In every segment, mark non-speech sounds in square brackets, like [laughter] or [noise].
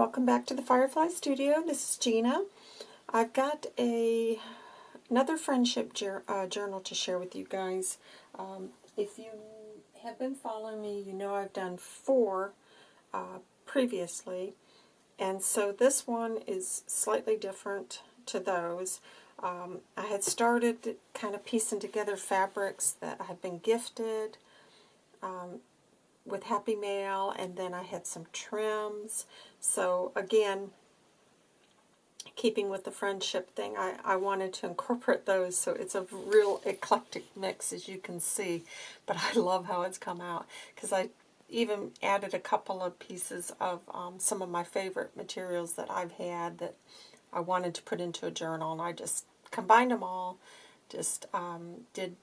welcome back to the Firefly Studio. This is Gina. I've got a another friendship uh, journal to share with you guys. Um, if you have been following me, you know I've done four uh, previously, and so this one is slightly different to those. Um, I had started kind of piecing together fabrics that I had been gifted, um, with Happy Mail, and then I had some trims. So again, keeping with the friendship thing, I, I wanted to incorporate those, so it's a real eclectic mix, as you can see. But I [laughs] love how it's come out, because I even added a couple of pieces of um, some of my favorite materials that I've had that I wanted to put into a journal, and I just combined them all, just um, did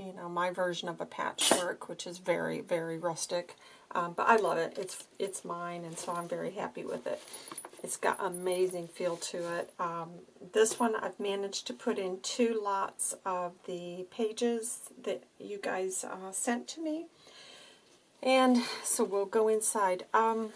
you know, my version of a patchwork, which is very, very rustic. Um, but I love it. It's it's mine, and so I'm very happy with it. It's got amazing feel to it. Um, this one I've managed to put in two lots of the pages that you guys uh, sent to me. And so we'll go inside. Um,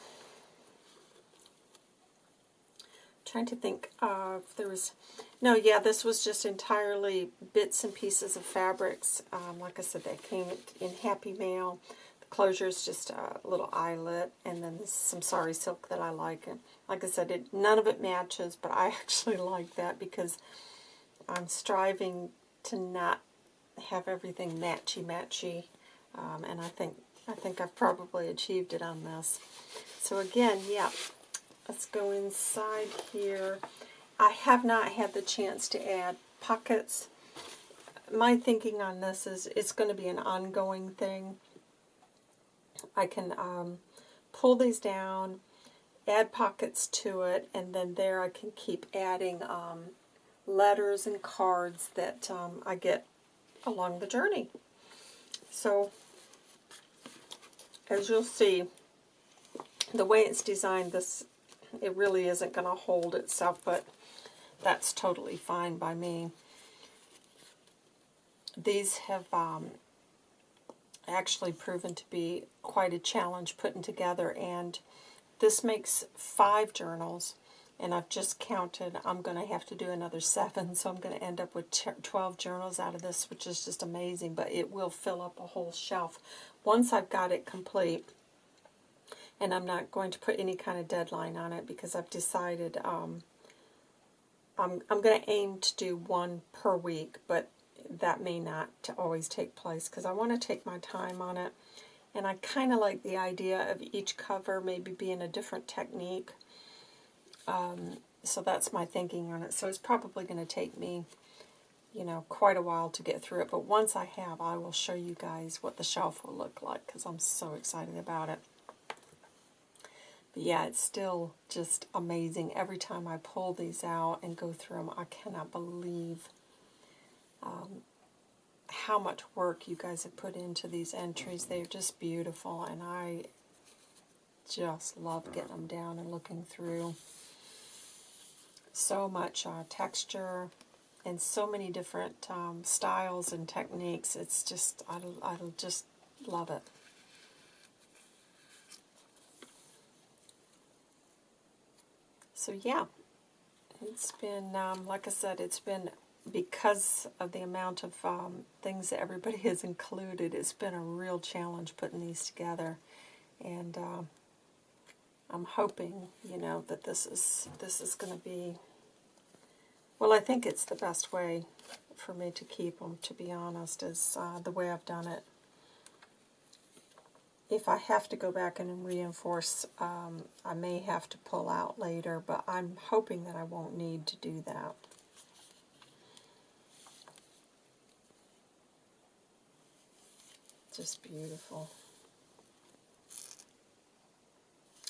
trying to think of, there was... No, yeah, this was just entirely bits and pieces of fabrics. Um, like I said, they came in Happy Mail. The closure is just a little eyelet, and then some sari silk that I like. And like I said, it, none of it matches, but I [laughs] actually like that because I'm striving to not have everything matchy-matchy, um, and I think I think I've probably achieved it on this. So again, yeah, Let's go inside here. I have not had the chance to add pockets. My thinking on this is it's going to be an ongoing thing. I can um, pull these down, add pockets to it, and then there I can keep adding um, letters and cards that um, I get along the journey. So, as you'll see, the way it's designed, this it really isn't going to hold itself, but that's totally fine by me. These have um, actually proven to be quite a challenge putting together, and this makes five journals, and I've just counted. I'm going to have to do another [laughs] seven, so I'm going to end up with 12 journals out of this, which is just amazing, but it will fill up a whole shelf. Once I've got it complete, and I'm not going to put any kind of deadline on it because I've decided um, I'm, I'm going to aim to do one per week, but that may not always take place because I want to take my time on it. And I kind of like the idea of each cover maybe being a different technique. Um, so that's my thinking on it. So it's probably going to take me, you know, quite a while to get through it. But once I have, I will show you guys what the shelf will look like because I'm so excited about it. But yeah, it's still just amazing. Every time I pull these out and go through them, I cannot believe um, how much work you guys have put into these entries. They're just beautiful, and I just love getting them down and looking through. So much uh, texture and so many different um, styles and techniques. It's just, I, I just love it. So yeah, it's been, um, like I said, it's been, because of the amount of um, things that everybody [laughs] has included, it's been a real challenge putting these together. And uh, I'm hoping, you know, that this is, this is going to be, well, I think it's the best way for me to keep them, to be honest, is uh, the way I've done it if I have to go back and reinforce, um, I may have to pull out later, but I'm hoping that I won't need to do that. Just beautiful.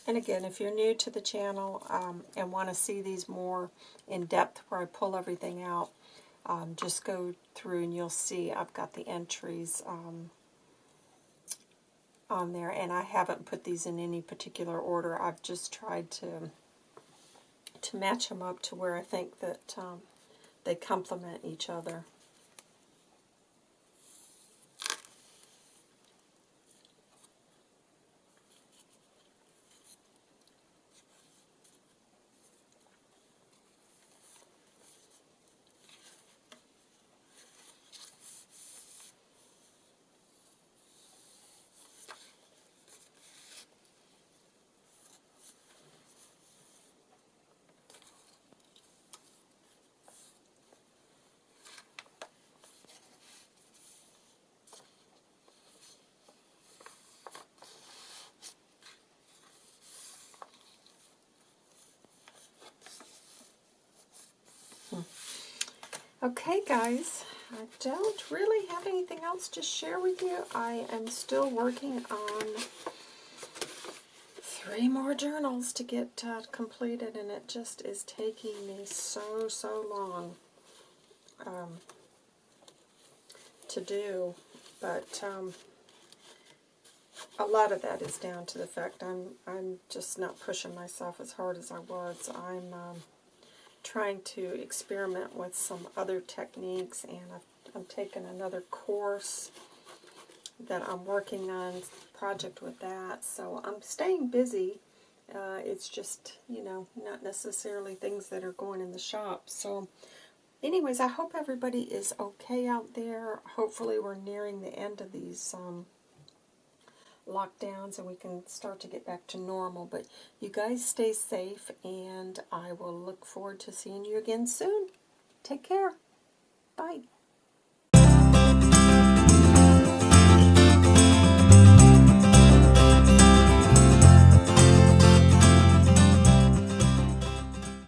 And again, if you're new to the channel um, and want to see these more in depth where I pull everything out, um, just go through and you'll see I've got the entries um, on there, and I haven't put these in any particular order. I've just tried to to match them up to where I think that um, they complement each other. Okay, guys, I don't really have anything else to share with you. I am still working on three more journals to get uh, completed, and it just is taking me so, so long um, to do. But um, a lot of that is down to the fact I'm I'm just not pushing myself as hard as I was. I'm um, trying to experiment with some other techniques, and I've, I'm taking another course that I'm working on project with that. So I'm staying busy. Uh, it's just, you know, not necessarily things that are going in the shop. So anyways, I hope everybody is okay out there. Hopefully we're nearing the end of these um, lockdowns and we can start to get back to normal. But you guys stay safe and I will look forward to seeing you again soon. Take care.